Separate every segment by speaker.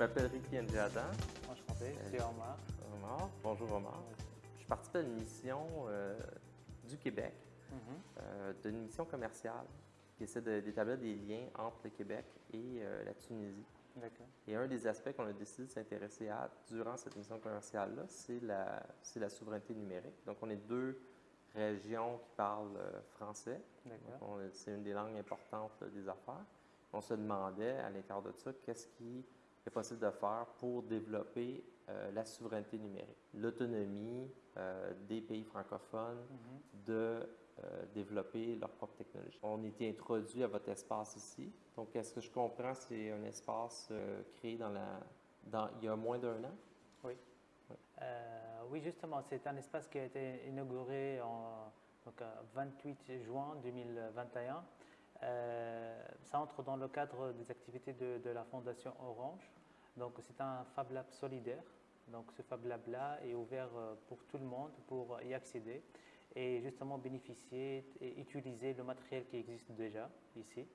Speaker 1: m'appelle Ricky Njada.
Speaker 2: Enchanté, c'est Omar.
Speaker 1: Omar. Bonjour Omar. Je participe à une mission euh, du Québec,
Speaker 2: Mhm.
Speaker 1: euh, d'une mission commerciale qui essaie de- d'établir des liens entre le Québec et euh, la Tunisie. Et un des aspects qu'on a décidé de s'intéresser à durant cette mission commerciale-là, c'est la, la souveraineté numérique. Donc, on est deux régions qui parlent euh, français. C'est une des langues importantes des affaires. On se demandait à l'intérieur de ça, qu'est-ce qui est possible de faire pour développer euh, la souveraineté numérique, l'autonomie euh, des pays francophones
Speaker 2: Mhm.
Speaker 1: de euh, développer leur propre technologie. On était introduit à votre espace ici. Donc, est-ce que je comprends, c'est un espace créé dans la, dans, il y a moins d'un an?
Speaker 2: Oui. Euh, oui, justement, c'est un espace qui a été inauguré en donc, euh, 28 juin 2021. Euh, ça entre dans le cadre des activités de, la Fondation Orange. Donc, c'est un Fab Lab solidaire. Donc, ce Fab Lab-là est ouvert euh, pour tout le monde pour y accéder et justement bénéficier et utiliser le matériel qui existe déjà ici.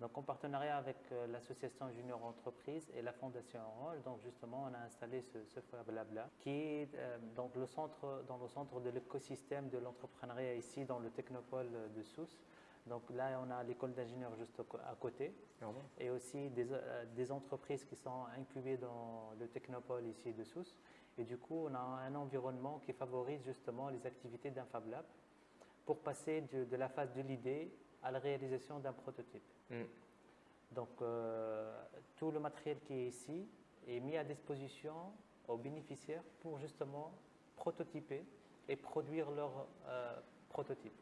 Speaker 2: Donc, en partenariat avec euh, l'association Junior Entreprise et la Fondation Orange, donc justement, on a installé ce, ce Fab Lab là, qui est donc le centre, dans le centre de l'écosystème de l'entrepreneuriat ici, dans le Technopole de Sousse. Donc là, on a l'école d'ingénieurs juste à côté
Speaker 1: Ah
Speaker 2: et aussi des, euh, des entreprises qui sont incubées dans le Technopole ici de Sousse. Et du coup, on a un environnement qui favorise justement les activités d'un Fab Lab pour passer de, de la phase de l'idée à la réalisation d'un prototype.
Speaker 1: Mm.
Speaker 2: Donc, euh, tout le matériel qui est ici est mis à disposition aux bénéficiaires pour justement prototyper et produire leur euh, prototype.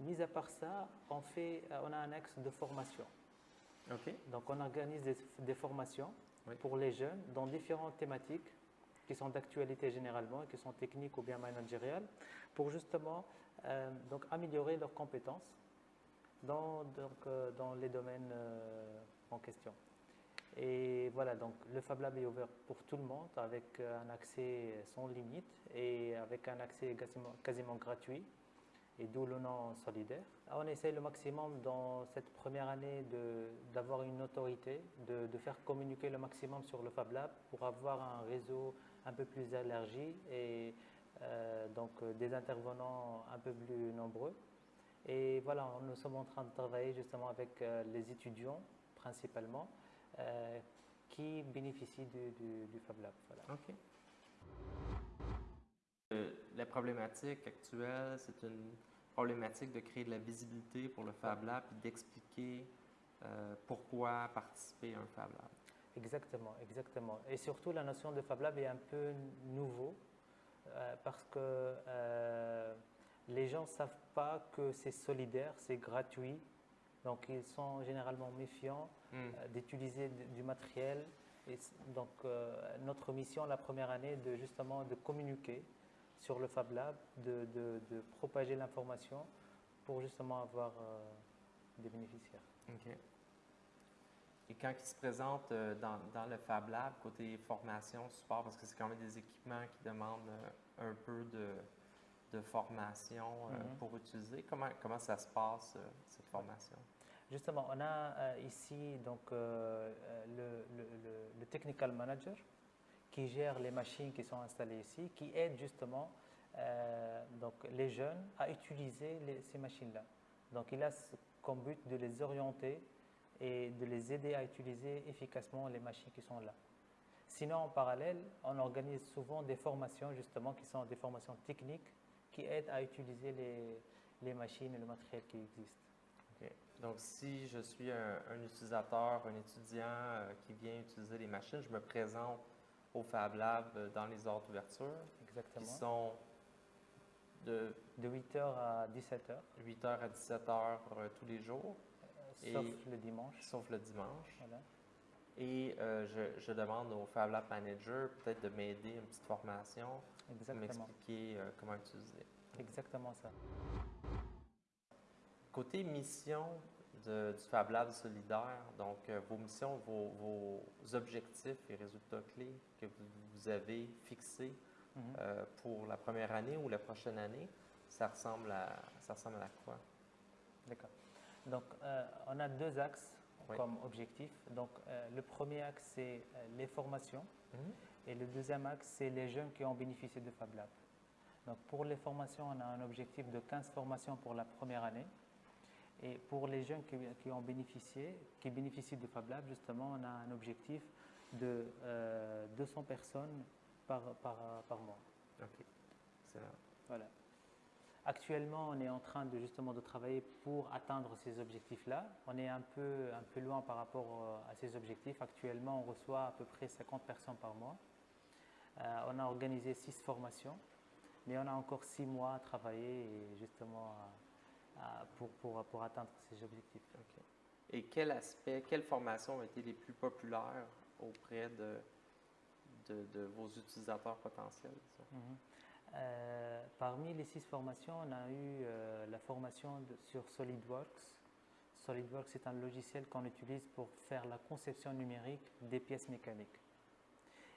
Speaker 2: Mis à part ça, on, fait, euh, on a un axe de formation. Donc, on organise des, des formations
Speaker 1: Oui.
Speaker 2: pour les jeunes dans différentes thématiques qui sont d'actualité généralement, et qui sont techniques ou bien managériales, pour justement euh, donc améliorer leurs compétences dans, donc, euh, dans les domaines euh, en question. Et voilà, donc le Fab Lab est ouvert pour tout le monde avec un accès sans limite et avec un accès quasiment, quasiment gratuit et d'où le nom solidaire. On essaie le maximum dans cette première année de- d'avoir une autorité, de, de faire communiquer le maximum sur le Fab Lab pour avoir un réseau un peu plus élargi et euh, donc euh, des intervenants un peu plus nombreux. Et voilà, nous sommes en train de travailler justement avec euh, les étudiants principalement euh, qui bénéficient du, du- du Fab Lab. Voilà.
Speaker 1: OK. Euh, la problématique actuelle, c'est une problématique de créer de la visibilité pour le Fab Lab et d'expliquer euh, pourquoi participer à un Fab Lab.
Speaker 2: Exactement, exactement. Et surtout, la notion de Fab Lab est un peu nouveau euh, parce que euh, les gens ne savent pas que c'est solidaire, c'est gratuit. Donc, ils sont généralement méfiants
Speaker 1: Mm.
Speaker 2: euh, d'utiliser du matériel. Et donc, notre mission la première année, est de justement de communiquer sur le Fab Lab, de, de- de propager l'information pour justement avoir euh, des bénéficiaires.
Speaker 1: OK. Et quand ils se présentent euh, dans, dans le Fab Lab, côté formation, support, parce que c'est quand même des équipements qui demandent euh, un peu de, de formation
Speaker 2: Mhm.
Speaker 1: pour utiliser, comment, comment ça se passe, cette formation?
Speaker 2: Justement, on a ici donc, le, le- le- le technical manager qui gère les machines qui sont installées ici, qui aide justement euh, donc, les jeunes à utiliser ces machines-là. Donc il a comme but de les orienter et de les aider à utiliser efficacement les machines qui sont là. Sinon, en parallèle, on organise souvent des formations justement qui sont des formations techniques qui aident à utiliser les, les machines et le matériel qui existe.
Speaker 1: Donc, si je suis un, un utilisateur, un étudiant euh, qui vient utiliser les machines, je me présente au Fab Lab euh, dans les heures d'ouverture,
Speaker 2: Exactement.
Speaker 1: qui sont de
Speaker 2: De 8h à 17h,
Speaker 1: 8h à 17h euh, tous les jours, Et-
Speaker 2: sauf le dimanche.
Speaker 1: sauf le dimanche.
Speaker 2: Voilà.
Speaker 1: Et euh, je, je demande au Fab Lab Manager peut-être de m'aider une petite formation, m'expliquer euh, comment utiliser.
Speaker 2: Exactement ça.
Speaker 1: Côté mission de- du Fab Lab solidaire, donc euh, vos missions, vos, vos objectifs et résultats clés que vous, avez fixés
Speaker 2: Mhm.
Speaker 1: euh, pour la première année ou la prochaine année, ça ressemble à, ça ressemble à quoi?
Speaker 2: D'accord. Donc, euh, on a deux axes comme objectif. Donc, le premier axe, c'est les formations. Mhm. Et le deuxième axe, c'est les jeunes qui ont bénéficié de Fab Lab. Donc, pour les formations, on a un objectif de 15 formations pour la première année. Et pour les jeunes qui, ont bénéficié, qui bénéficient de Fab Lab, justement, on a un objectif de 200 personnes par, par, par mois.
Speaker 1: Ok,
Speaker 2: Voilà. Actuellement, on est en train de justement de travailler pour atteindre ces objectifs-là. On est un peu, un peu loin par rapport euh, à ces objectifs. Actuellement, on reçoit à peu près 50 personnes par mois. Euh, on a organisé six formations, mais on a encore six mois à travailler et justement pour, pour, pour, atteindre ces objectifs.
Speaker 1: Et quel aspect, quelles formations ont été les plus populaires auprès de, de, vos utilisateurs potentiels?
Speaker 2: Mhm. Euh, parmi les six formations, on a eu euh, la formation sur SolidWorks. SolidWorks est un logiciel qu'on utilise pour faire la conception numérique des pièces mécaniques.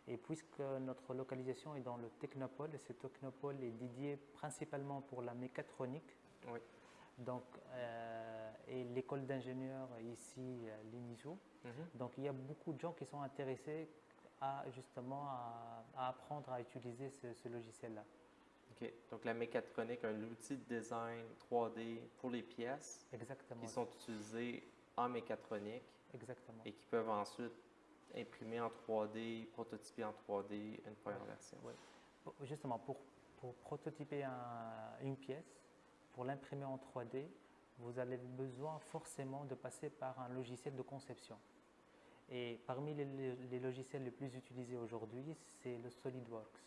Speaker 2: Et puisque notre localisation est dans le Technopole, ce Technopole est dédié principalement pour la mécatronique, donc, euh, et l'école d'ingénieurs ici, l'INISO. Mhm. Donc, il y a beaucoup de gens qui sont intéressés à justement à, apprendre à utiliser ce logiciel-là.
Speaker 1: Donc la mécatronique, un outil de design 3D pour les pièces
Speaker 2: Exactement.
Speaker 1: qui sont utilisées en mécatronique
Speaker 2: Exactement.
Speaker 1: et qui peuvent ensuite imprimer en 3D, prototyper en 3D une première version.
Speaker 2: Oui. Justement, pour, pour prototyper une pièce, pour l'imprimer en 3D, vous avez besoin forcément de passer par un logiciel de conception. Et parmi les, les logiciels les plus utilisés aujourd'hui, c'est le SolidWorks.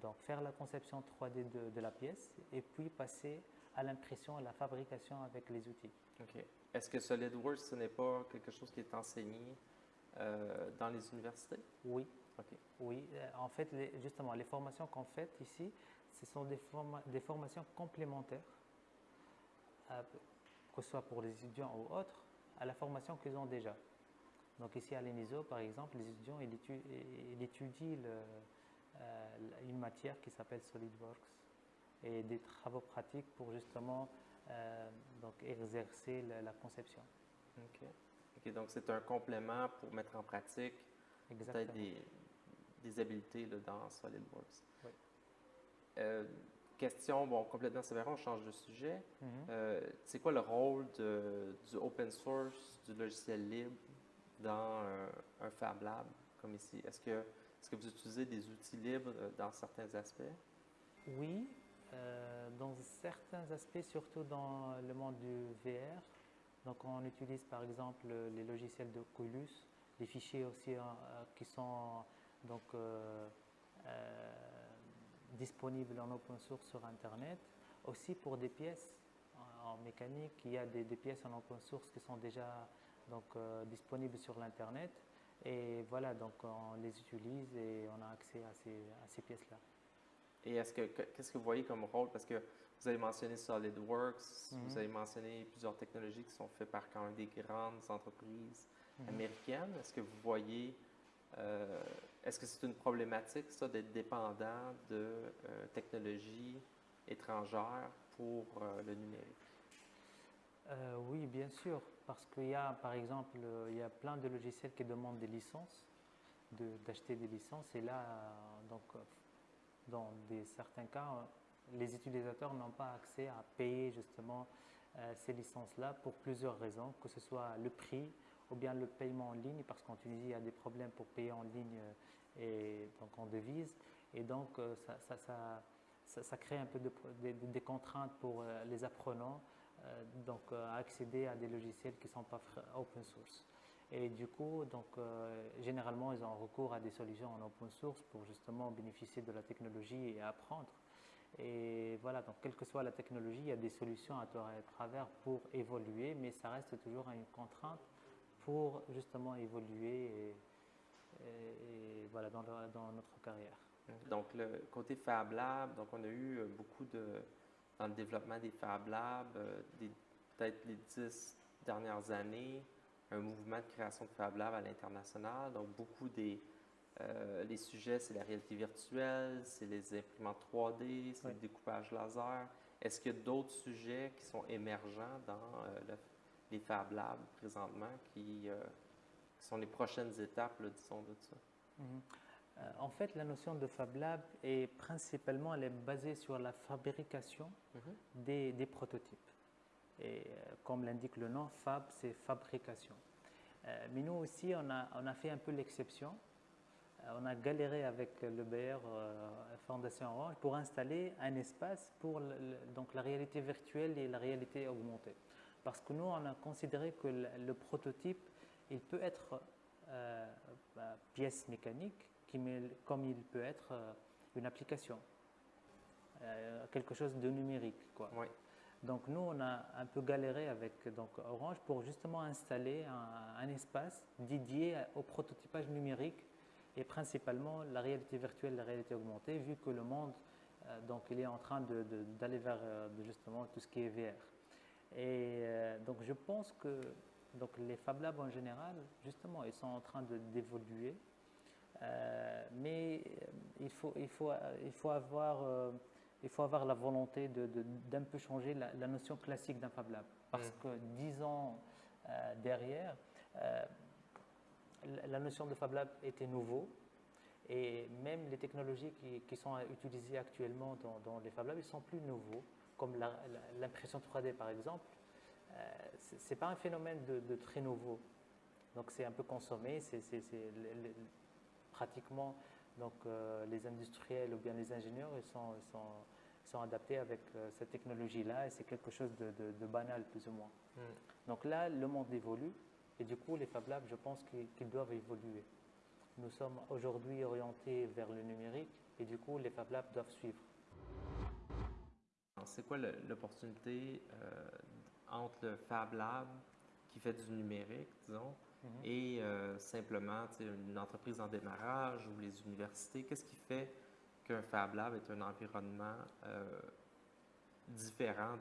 Speaker 2: Donc faire la conception 3D de, la pièce et puis passer à l'impression, à la fabrication avec les outils.
Speaker 1: OK. Est-ce que SolidWorks, ce n'est pas quelque chose qui est enseigné euh, dans les universités?
Speaker 2: Oui. Oui. Euh, en fait, justement, les formations qu'on fait ici, ce sont des, des formations complémentaires, euh, que ce soit pour les étudiants ou autres, à la formation qu'ils ont déjà. Donc ici à l'ENISO, par exemple, les étudiants ils étudient le, euh, une matière qui s'appelle SolidWorks et des travaux pratiques pour justement euh, donc exercer la, conception.
Speaker 1: OK. donc c'est un complément pour mettre en pratique peut-être des, des, habiletés dans SolidWorks. Euh, question, bon, complètement sévère, on change de sujet.
Speaker 2: Mm-hmm.
Speaker 1: c'est quoi le rôle de, du open source, du logiciel libre dans un Fab Lab comme ici? Est-ce que est-ce que vous utilisez des outils libres euh, dans certains aspects?
Speaker 2: Oui, euh, dans certains aspects, surtout dans le monde du VR. Donc, on utilise par exemple les logiciels de Oculus, les fichiers aussi euh, qui sont donc disponibles en open source sur Internet. Aussi pour des pièces en, mécanique, il y a des, pièces en open source qui sont déjà donc, disponibles sur l'Internet. Et voilà, donc on les utilise et on a accès à ces, à ces pièces-là.
Speaker 1: Et est-ce que qu'est-ce que vous voyez comme rôle? Parce que vous avez mentionné SolidWorks, vous mhm. avez mentionné plusieurs technologies qui sont faites par quand même des grandes entreprises mhm. américaines. Est-ce que vous voyez, euh, est-ce que c'est une problématique ça d'être dépendant de euh, technologies étrangères pour euh, le numérique?
Speaker 2: Oui, bien sûr parce qu'il y a, par exemple, il y a plein de logiciels qui demandent des licences, d'acheter des licences. Et là, donc, dans des, certains cas, les utilisateurs n'ont pas accès à payer justement euh, ces licences-là pour plusieurs raisons, que ce soit le prix ou bien le paiement en ligne, parce qu'en Tunisie, il y a des problèmes pour payer en ligne et donc en devise. Et donc, euh, ça, ça, ça, crée un peu de, des contraintes pour euh, les apprenants euh, donc, euh, accéder à des logiciels qui ne sont pas open source. Et du coup, donc, euh, généralement, ils ont recours à des solutions en open source pour justement bénéficier de la technologie et apprendre. Et voilà, donc quelle que soit la technologie, il y a des solutions à travers pour évoluer, mais ça reste toujours une contrainte pour justement évoluer et, voilà, dans, dans, notre carrière.
Speaker 1: Donc le côté Fab Lab, donc on a eu beaucoup de, dans le développement des Fab Labs, euh, peut-être les dix dernières années, un mouvement de création de Fab Labs à l'international. Donc, beaucoup des euh, les sujets, c'est la réalité virtuelle, c'est les imprimantes 3D, c'est le découpage laser. Est-ce qu'il y a d'autres sujets qui sont émergents dans euh, les Fab Labs présentement qui, sont les prochaines étapes, disons, de ça?
Speaker 2: Mhm. en fait, la notion de Fab Lab est principalement elle est basée sur la fabrication mhm. des, prototypes. Et comme l'indique le nom, Fab, c'est fabrication. mais nous aussi, on a, on a fait un peu l'exception euh, on a galéré avec le BR euh, Fondation Orange pour installer un espace pour donc la réalité virtuelle et la réalité augmentée. Parce que nous, on a considéré que le, prototype, il peut être euh, bah, pièce mécanique, comme il peut être une application, quelque chose de numérique. Quoi. Donc nous, on a un peu galéré avec donc, Orange pour justement installer un espace dédié au prototypage numérique et principalement la réalité virtuelle, la réalité augmentée, vu que le monde, euh, donc, il est en train d'aller vers euh, justement tout ce qui est VR. Et euh, donc, je pense que donc, les Fab Labs en général, justement, ils sont en train d'évoluer, mais il faut, il, faut, il, faut avoir, il faut avoir la volonté d'un peu changer la, notion classique d'un Fab Lab. Parce mmh. que dix ans derrière, la notion de Fab Lab était nouveau et même les technologies qui, sont utilisées actuellement dans, les Fab Labs, ils sont plus nouveaux, comme l'impression 3D par exemple. Euh, ce n'est pas un phénomène de, très nouveau. Donc c'est un peu consommé, c'est pratiquement donc, euh, les industriels ou bien les ingénieurs ils sont, sont, adaptés avec euh, cette technologie-là et c'est quelque chose de, banal plus ou moins. Hmm. Donc là, le monde évolue et du coup, les Fab Labs, je pense qu'ils doivent évoluer. Nous sommes aujourd'hui orientés vers le numérique et du coup, les Fab Labs doivent suivre.
Speaker 1: C'est quoi l'opportunité euh, entre le Fab Lab qui fait du numérique, disons, mhm. et euh, simplement une entreprise en démarrage ou les universités? Qu'est-ce qui fait qu'un Fab Lab est un environnement euh, différent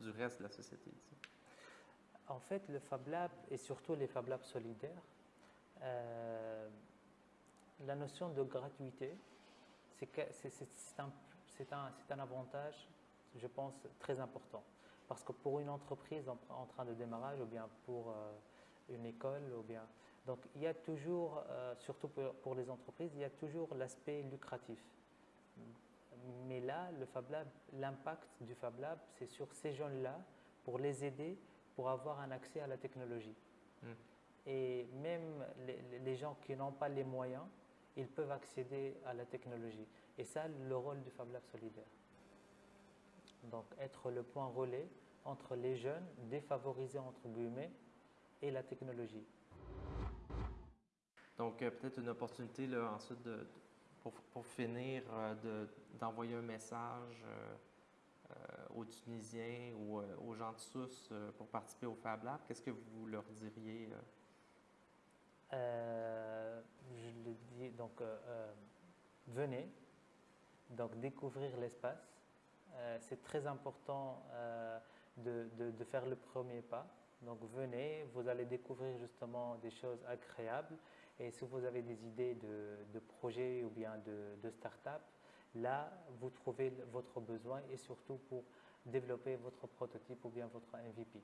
Speaker 1: du reste de la société?
Speaker 2: En fait, le Fab Lab et surtout les Fab Labs solidaires, la notion de gratuité, c'est un, un, un, avantage, je pense, très important. Parce que pour une entreprise en, train de démarrage, ou bien pour euh, une école, ou bien. Donc, il y a toujours, euh, surtout pour, les entreprises, il y a toujours l'aspect lucratif. Mais là, le Fab Lab, l'impact du Fab Lab, c'est sur ces jeunes-là pour les aider pour avoir un accès à la technologie. Hmm. Et même les, gens qui n'ont pas les moyens, ils peuvent accéder à la technologie. Et ça, le rôle du Fab Lab solidaire. Donc, être le point relais entre les jeunes, défavorisés entre guillemets, et la technologie.
Speaker 1: Donc, euh, peut-être une opportunité là, ensuite de, pour, finir euh, d'envoyer un message. Euh, aux Tunisiens ou euh, aux gens de Sousse pour participer au Fab Lab, qu'est-ce que vous leur diriez?
Speaker 2: je le dis, donc, venez, donc découvrir l'espace. C'est très important de, de, faire le premier pas. Donc venez, vous allez découvrir justement des choses agréables. Et si vous avez des idées de, de projets ou bien de, de start-up, Là, vous trouvez votre besoin et surtout pour développer votre prototype ou bien votre MVP.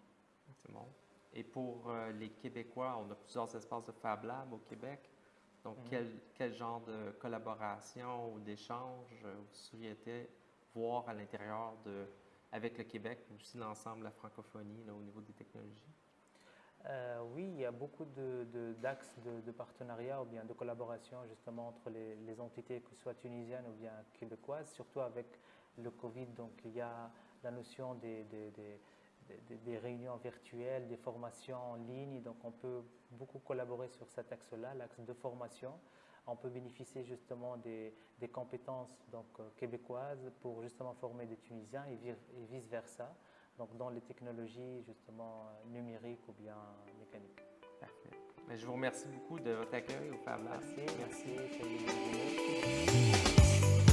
Speaker 1: Bon. Et pour euh, les Québécois, on a plusieurs espaces de Fab Lab au Québec. Donc, mhm. quel, genre de collaboration ou d'échange euh, vous souhaitez voir à l'intérieur de, avec le Québec, mais aussi l'ensemble de la francophonie au niveau des technologies?
Speaker 2: Euh, oui, il y a beaucoup d'axes de, partenariat ou bien de collaboration justement entre les, entités, que ce soit tunisiennes ou bien québécoises, surtout avec le Covid. Donc il y a la notion des, réunions virtuelles, des formations en ligne. Donc on peut beaucoup collaborer sur cet axe-là, l'axe de formation. On peut bénéficier justement des, compétences donc, euh, québécoises pour justement former des Tunisiens et vice-versa donc dans les technologies justement numériques ou bien mécaniques.
Speaker 1: Parfait. Mais je vous remercie beaucoup de votre accueil au Fab
Speaker 2: Merci, merci.